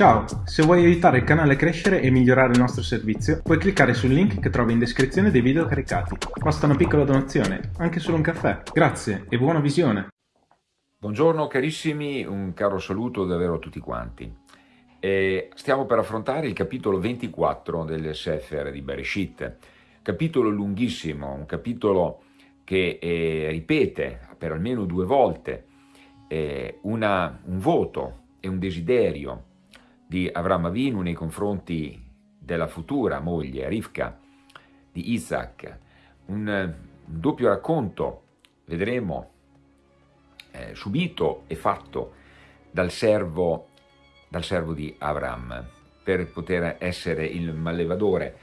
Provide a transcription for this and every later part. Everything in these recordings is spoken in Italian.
Ciao, se vuoi aiutare il canale a crescere e migliorare il nostro servizio, puoi cliccare sul link che trovi in descrizione dei video caricati. Basta una piccola donazione, anche solo un caffè. Grazie e buona visione! Buongiorno carissimi, un caro saluto davvero a tutti quanti. E stiamo per affrontare il capitolo 24 del Sefer di Bereshit, capitolo lunghissimo, un capitolo che eh, ripete per almeno due volte eh, una, un voto e un desiderio di Avram Avinu nei confronti della futura moglie Rivka di Isaac, un, un doppio racconto, vedremo, eh, subito e fatto dal servo, dal servo di Avram per poter essere il mallevadore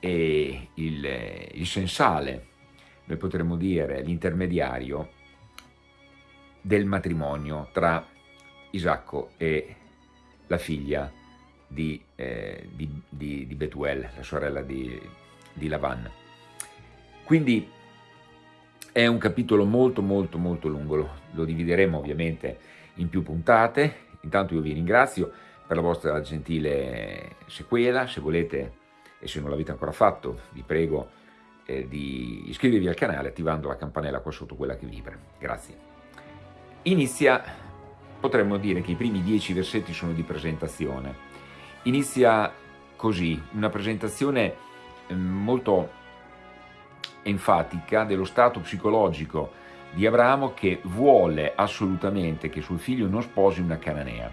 e il, il sensale, noi potremmo dire l'intermediario del matrimonio tra Isacco e la figlia di, eh, di, di, di, Betuel, la sorella di, di Lavan. Quindi è un capitolo molto molto molto lungo, lo, lo divideremo ovviamente in più puntate, intanto io vi ringrazio per la vostra gentile sequela, se volete e se non l'avete ancora fatto vi prego eh, di iscrivervi al canale attivando la campanella qua sotto quella che vibra, grazie. Inizia potremmo dire che i primi dieci versetti sono di presentazione. Inizia così, una presentazione ehm, molto enfatica dello stato psicologico di Abramo che vuole assolutamente che suo figlio non sposi una cananea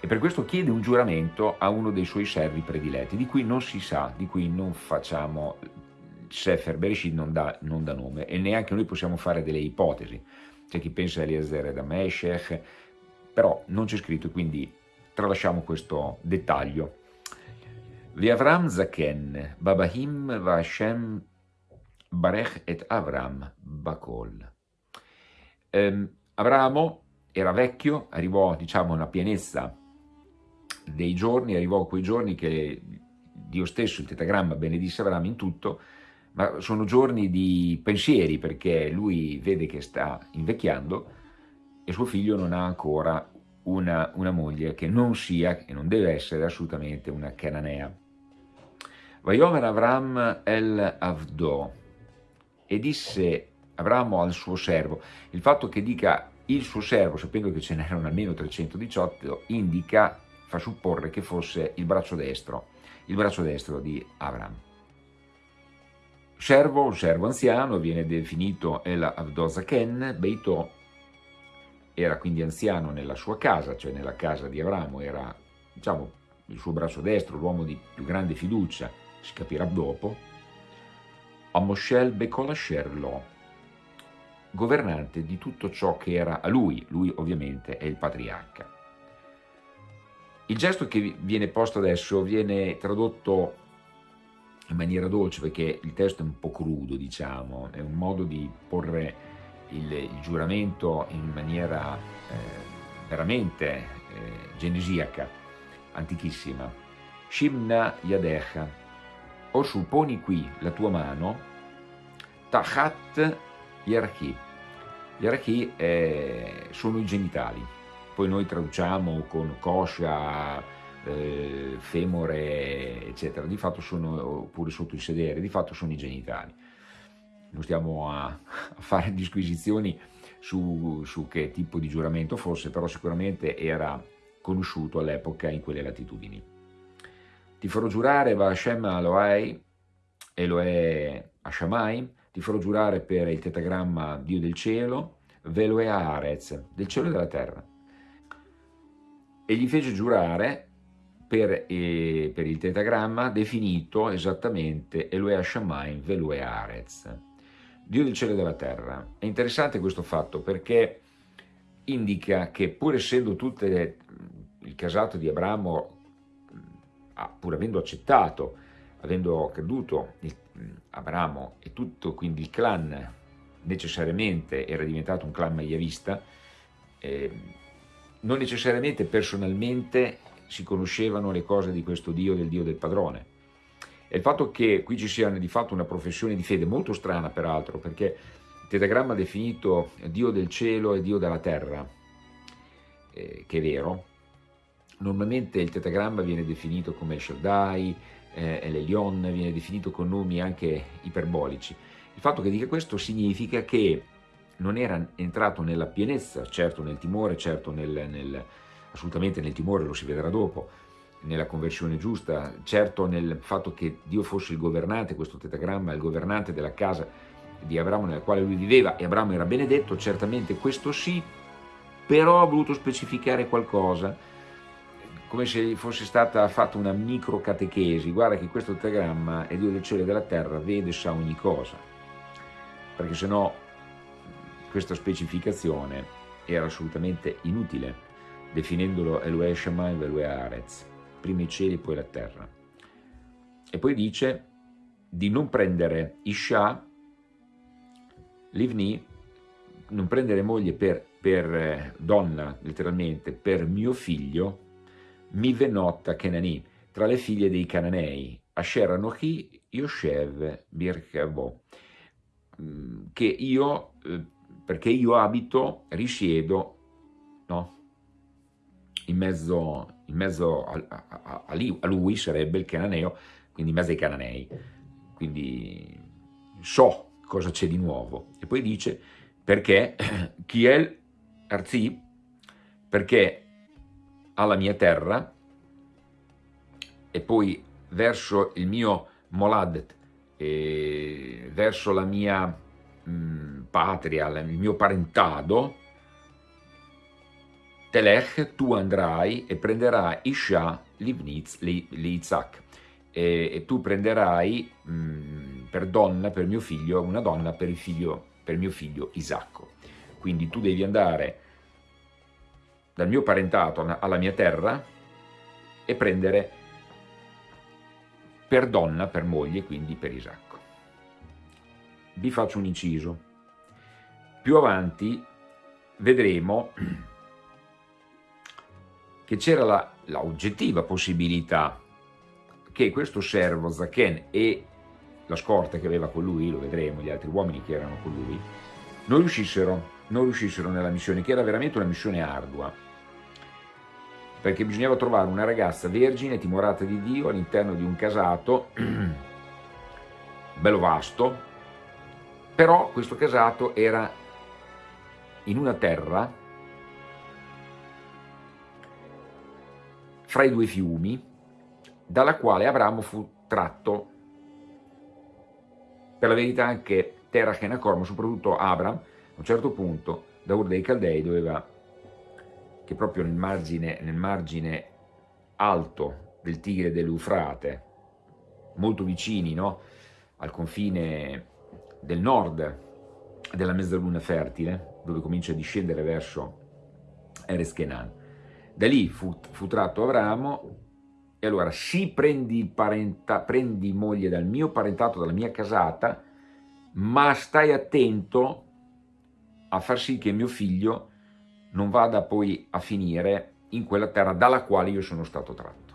e per questo chiede un giuramento a uno dei suoi servi prediletti, di cui non si sa, di cui non facciamo, Sefer Bereshit non dà, non dà nome e neanche noi possiamo fare delle ipotesi. C'è chi pensa a Eliezer da Meshech, però non c'è scritto, quindi tralasciamo questo dettaglio. Avram Zaken, Babahim Vashem Barech et Avram Bakol. Um, Abramo era vecchio, arrivò diciamo alla pienezza dei giorni, arrivò a quei giorni che Dio stesso, il tetagramma, benedisse Abramo in tutto, ma sono giorni di pensieri perché lui vede che sta invecchiando e suo figlio non ha ancora una, una moglie che non sia e non deve essere assolutamente una cananea. Vayomer Avram el Avdo e disse Abramo al suo servo, il fatto che dica il suo servo, sapendo che ce n'erano almeno 318, indica, fa supporre che fosse il braccio destro, il braccio destro di Avram. Servo, servo anziano, viene definito El Avdozaken, Beito era quindi anziano nella sua casa, cioè nella casa di Abramo, era diciamo, il suo braccio destro, l'uomo di più grande fiducia, si capirà dopo, a Moshel Bekolasher Lo, governante di tutto ciò che era a lui, lui ovviamente è il patriarca. Il gesto che viene posto adesso viene tradotto in maniera dolce perché il testo è un po' crudo, diciamo, è un modo di porre il, il giuramento in maniera eh, veramente eh, genesiaca, antichissima. Shimna Yadecha, o supponi qui la tua mano, Tachat Yarchi. Yarchi eh, sono i genitali, poi noi traduciamo con coscia, eh, femore, eccetera, di fatto sono, oppure sotto il sedere, di fatto sono i genitali non stiamo a, a fare disquisizioni su, su, che tipo di giuramento fosse, però sicuramente era conosciuto all'epoca in quelle latitudini. Ti farò giurare va Hashem Elohai, Elohe Hashamai, ti farò giurare per il tetagramma Dio del cielo, Veloe Arez, del cielo e della terra. E gli fece giurare per, eh, per il tetagramma definito esattamente Elohe Hashamai, Veloe Arez Dio del cielo e della terra. È interessante questo fatto perché indica che pur essendo tutto il casato di Abramo, pur avendo accettato, avendo creduto Abramo e tutto quindi il clan necessariamente era diventato un clan maiavista, eh, non necessariamente personalmente si conoscevano le cose di questo Dio, del Dio del padrone, e il fatto che qui ci sia di fatto una professione di fede molto strana peraltro, perché il tetagramma ha definito Dio del cielo e Dio della terra, eh, che è vero, Normalmente il tetagramma viene definito come il Shaddai, eh, l'Elion, viene definito con nomi anche iperbolici. Il fatto che dica questo significa che non era entrato nella pienezza, certo nel timore, certo nel, nel, assolutamente nel timore, lo si vedrà dopo, nella conversione giusta, certo nel fatto che Dio fosse il governante, questo tetagramma, il governante della casa di Abramo nella quale lui viveva e Abramo era benedetto, certamente questo sì, però ha voluto specificare qualcosa, come se fosse stata fatta una micro catechesi, guarda che questo tetagramma è Dio del cielo e della terra, vede e sa ogni cosa, perché se no questa specificazione era assolutamente inutile, definendolo Elohe Shammai e Elohe Arez, prima i cieli e poi la terra. E poi dice di non prendere Isha, Livni, non prendere moglie per, per eh, donna, letteralmente, per mio figlio, mi venotta Kenani, tra le figlie dei Cananei, Asher Anochi, Yoshev, Birkabo, mm, che io, eh, perché io abito, risiedo, no? in mezzo, in mezzo a, a, a, lui, sarebbe il cananeo, quindi in mezzo ai cananei, quindi so cosa c'è di nuovo. E poi dice, perché Kiel Arzi, perché alla mia terra. E poi verso il mio Moladet, verso la mia mh, mm, patria, il mio parentado, Telech, tu andrai e prenderai Isha Livnitz Litzak, e, e tu prenderai mh, mm, per donna, per mio figlio, una donna per, il figlio, per mio figlio Isacco. Quindi tu devi andare dal mio parentato alla mia terra e prendere per donna, per moglie, quindi per Isacco. Vi faccio un inciso. Più avanti vedremo che c'era la, la, oggettiva possibilità che questo servo Zaken e la scorta che aveva con lui, lo vedremo, gli altri uomini che erano con lui, non riuscissero, non riuscissero nella missione, che era veramente una missione ardua. Perché bisognava trovare una ragazza vergine, timorata di Dio, all'interno di un casato bello vasto, però questo casato era in una terra fra i due fiumi, dalla quale Abramo fu tratto, per la verità anche Terach e Nacor, ma soprattutto Abram, a un certo punto, da Ur dei Caldei doveva che proprio nel margine, nel margine alto del Tigre dell'Eufrate, molto vicini no? al confine del nord della mezzaluna fertile, dove comincia a discendere verso Eres Kenan. Da lì fu, fu tratto Abramo e allora sì prendi, parenta, prendi moglie dal mio parentato, dalla mia casata, ma stai attento a far sì che mio figlio non vada poi a finire in quella terra dalla quale io sono stato tratto.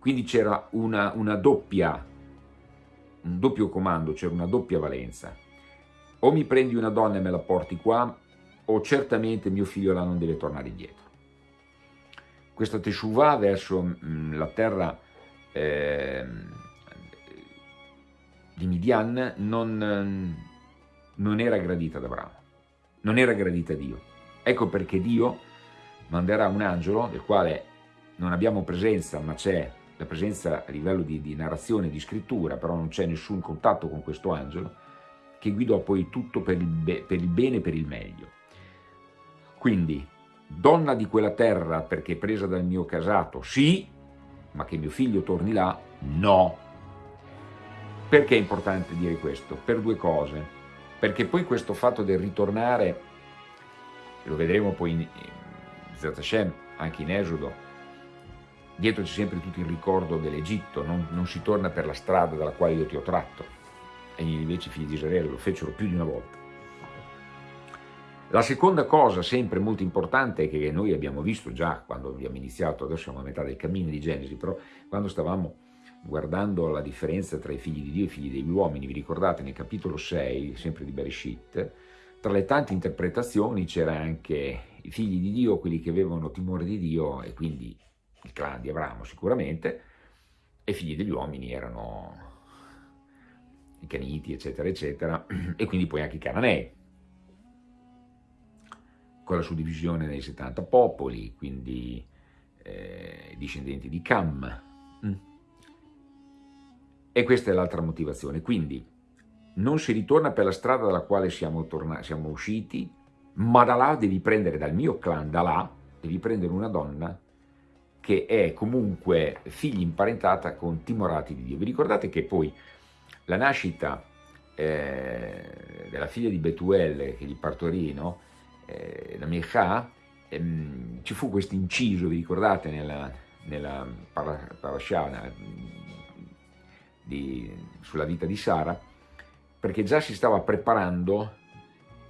Quindi c'era una, una doppia, un doppio comando, c'era una doppia valenza. O mi prendi una donna e me la porti qua, o certamente mio figlio là non deve tornare indietro. Questa Teshuvah verso mh, mm, la terra eh, di Midian non, non era gradita da Abramo non era gradita a Dio. Ecco perché Dio manderà un angelo, del quale non abbiamo presenza, ma c'è la presenza a livello di, di narrazione, di scrittura, però non c'è nessun contatto con questo angelo, che guidò poi tutto per il, per il bene e per il meglio. Quindi, donna di quella terra perché presa dal mio casato, sì, ma che mio figlio torni là, no. Perché è importante dire questo? Per due cose perché poi questo fatto del ritornare, lo vedremo poi in, Zat Hashem, anche in Esodo, dietro c'è sempre tutto il ricordo dell'Egitto, non, non, si torna per la strada dalla quale io ti ho tratto, e invece i figli di Israele lo fecero più di una volta. La seconda cosa, sempre molto importante, che noi abbiamo visto già quando abbiamo iniziato, adesso siamo a metà del cammino di Genesi, però quando stavamo guardando la differenza tra i figli di Dio e i figli degli uomini, vi ricordate nel capitolo 6, sempre di Bereshit, tra le tante interpretazioni c'era anche i figli di Dio, quelli che avevano timore di Dio, e quindi il clan di Abramo sicuramente, e i figli degli uomini erano i Caniti, eccetera, eccetera, e quindi poi anche i Cananei, con la suddivisione nei 70 popoli, quindi eh, discendenti di Cam. Mm. E questa è l'altra motivazione. Quindi non si ritorna per la strada dalla quale siamo, siamo usciti, ma da là devi prendere, dal mio clan, da là, devi prendere una donna che è comunque figlia imparentata con timorati di Dio. Vi ricordate che poi la nascita eh, della figlia di Betuel che gli partorì, no? Eh, la Micha, ehm, ci fu questo inciso, vi ricordate, nella, nella parasha di, sulla vita di Sara, perché già si stava preparando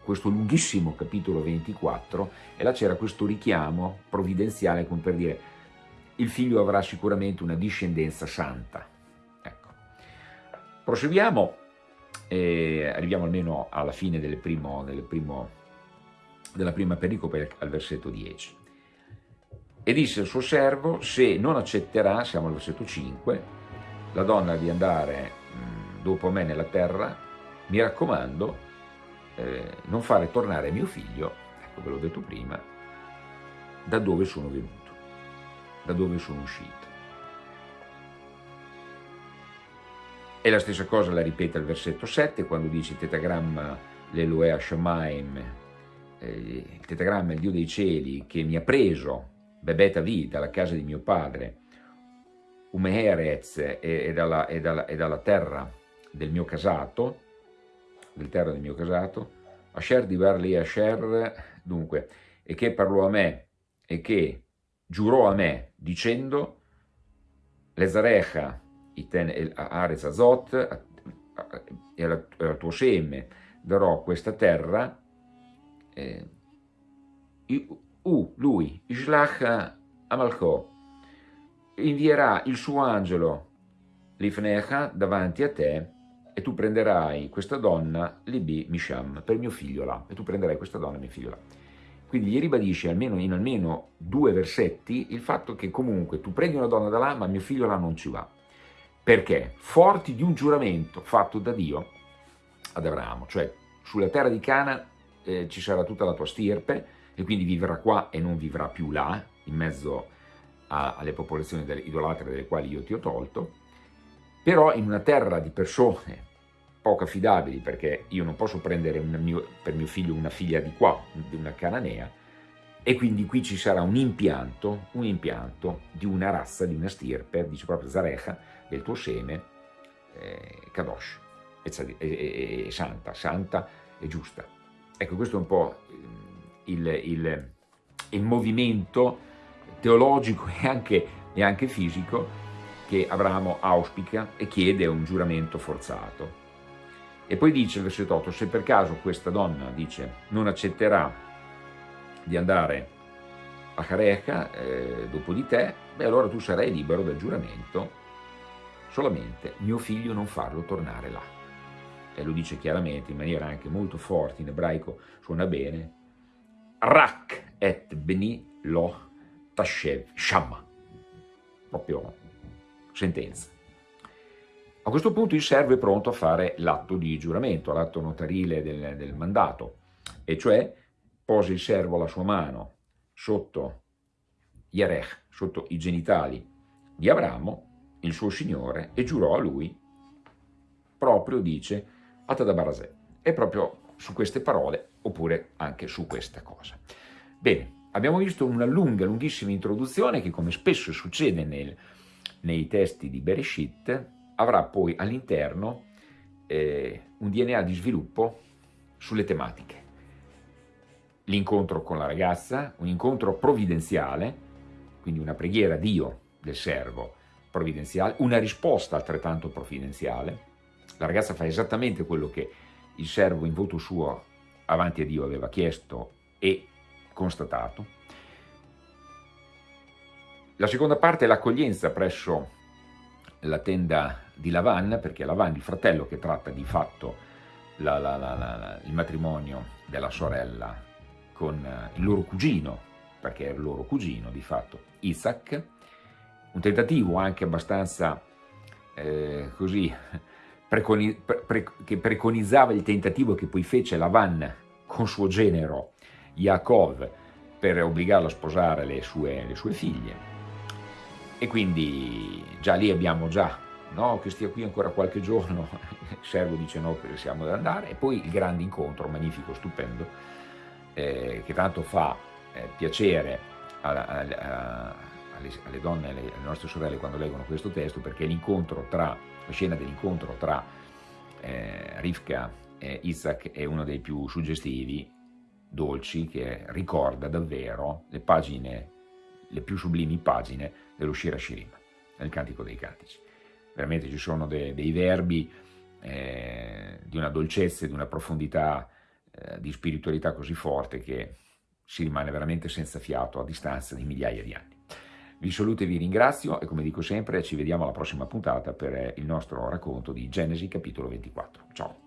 questo lunghissimo capitolo 24 e là c'era questo richiamo provvidenziale come per dire il figlio avrà sicuramente una discendenza santa. Ecco. Proseguiamo e arriviamo almeno alla fine del primo, del primo, della prima pericope al versetto 10. E disse al suo servo, se non accetterà, siamo al versetto 5, la donna di andare dopo me nella terra, mi raccomando, eh, non fare tornare mio figlio, ecco ve l'ho detto prima, da dove sono venuto da dove sono uscito. E la stessa cosa la ripete al versetto 7 quando dice tetagramma l'Eloea Shamaim, il tetagramma, il Dio dei cieli, che mi ha preso, bebeta vi, dalla casa di mio padre, Umeherez e, e, dalla, e, dalla, e dalla terra del mio casato, del terra del mio casato, Asher di Barli Asher, dunque, e che parlò a me e che giurò a me dicendo Lezarecha iten el Arez Azot e al tuo seme darò questa terra eh, U, lui, Ishlach Amalcho, invierà il suo angelo Lifnecha davanti a te e tu prenderai questa donna Libi Misham per mio figlio là e tu prenderai questa donna mio figlio là quindi gli ribadisce almeno in almeno due versetti il fatto che comunque tu prendi una donna da là ma mio figlio là non ci va. Perché? Forti di un giuramento fatto da Dio ad Abramo, cioè sulla terra di Cana eh, ci sarà tutta la tua stirpe e quindi vivrà qua e non vivrà più là, in mezzo a, alle popolazioni delle, idolatre delle quali io ti ho tolto, però in una terra di persone poco affidabili perché io non posso prendere mio, per mio figlio una figlia di qua, di una cananea, e quindi qui ci sarà un impianto, un impianto di una razza, di una stirpe, dice proprio Zarecha, del tuo seme, eh, Kadosh, e, e, e, santa, santa e giusta. Ecco, questo è un po' il, il, il movimento teologico e anche, e anche fisico che Abramo auspica e chiede un giuramento forzato. E poi dice il versetto 8, se per caso questa donna, dice, non accetterà di andare a Careca eh, dopo di te, beh allora tu sarai libero dal giuramento, solamente mio figlio non farlo tornare là. E lo dice chiaramente, in maniera anche molto forte, in ebraico suona bene, Rak et beni lo tashev shama, proprio sentenza. A questo punto il servo è pronto a fare l'atto di giuramento, l'atto notarile del, del, mandato, e cioè posa il servo la sua mano sotto Yarech, sotto i genitali di Abramo, il suo signore, e giurò a lui, proprio dice, Atadabarazè, e proprio su queste parole, oppure anche su questa cosa. Bene, abbiamo visto una lunga, lunghissima introduzione che, come spesso succede nel, nei testi di Bereshit, avrà poi all'interno eh, un DNA di sviluppo sulle tematiche. L'incontro con la ragazza, un incontro provvidenziale, quindi una preghiera a Dio del servo provvidenziale, una risposta altrettanto provvidenziale. La ragazza fa esattamente quello che il servo in voto suo avanti a Dio aveva chiesto e constatato. La seconda parte è l'accoglienza presso la tenda di Lavan, perché Lavan, il fratello che tratta di fatto la, la, la, il matrimonio della sorella con il loro cugino, perché è il loro cugino di fatto, Isaac, un tentativo anche abbastanza eh, così, preconi, pre, che preconizzava il tentativo che poi fece Lavan con suo genero Yaakov per obbligarlo a sposare le sue, le sue figlie. E quindi già lì abbiamo già, no, che stia qui ancora qualche giorno, il servo dice no, siamo da andare, e poi il grande incontro, magnifico, stupendo, eh, che tanto fa eh, piacere alla, alla, alle, alle, donne, alle, alle, nostre sorelle quando leggono questo testo, perché l'incontro tra, la scena dell'incontro tra eh, Rivka e Isaac è uno dei più suggestivi, dolci, che ricorda davvero le pagine, le più sublimi pagine dello Shira Shirim, nel Cantico dei Cantici. Veramente ci sono de, dei verbi eh, di una dolcezza e di una profondità eh, di spiritualità così forte che si rimane veramente senza fiato a distanza di migliaia di anni. Vi saluto e vi ringrazio e come dico sempre ci vediamo alla prossima puntata per il nostro racconto di Genesi capitolo 24. Ciao!